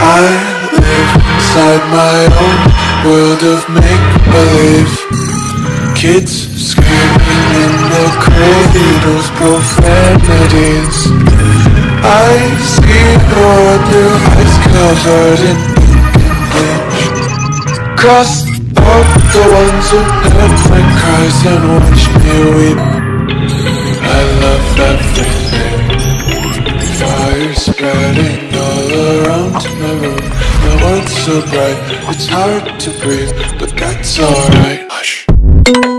I live inside my own world of make-believe. Kids screaming in the cradles, profanities. I see your blue eyes covered in bleach Cross out the ones who heard my cries and watched me weep I love everything. Fire spreading all around my room My world's so bright, it's hard to breathe But that's alright. Hush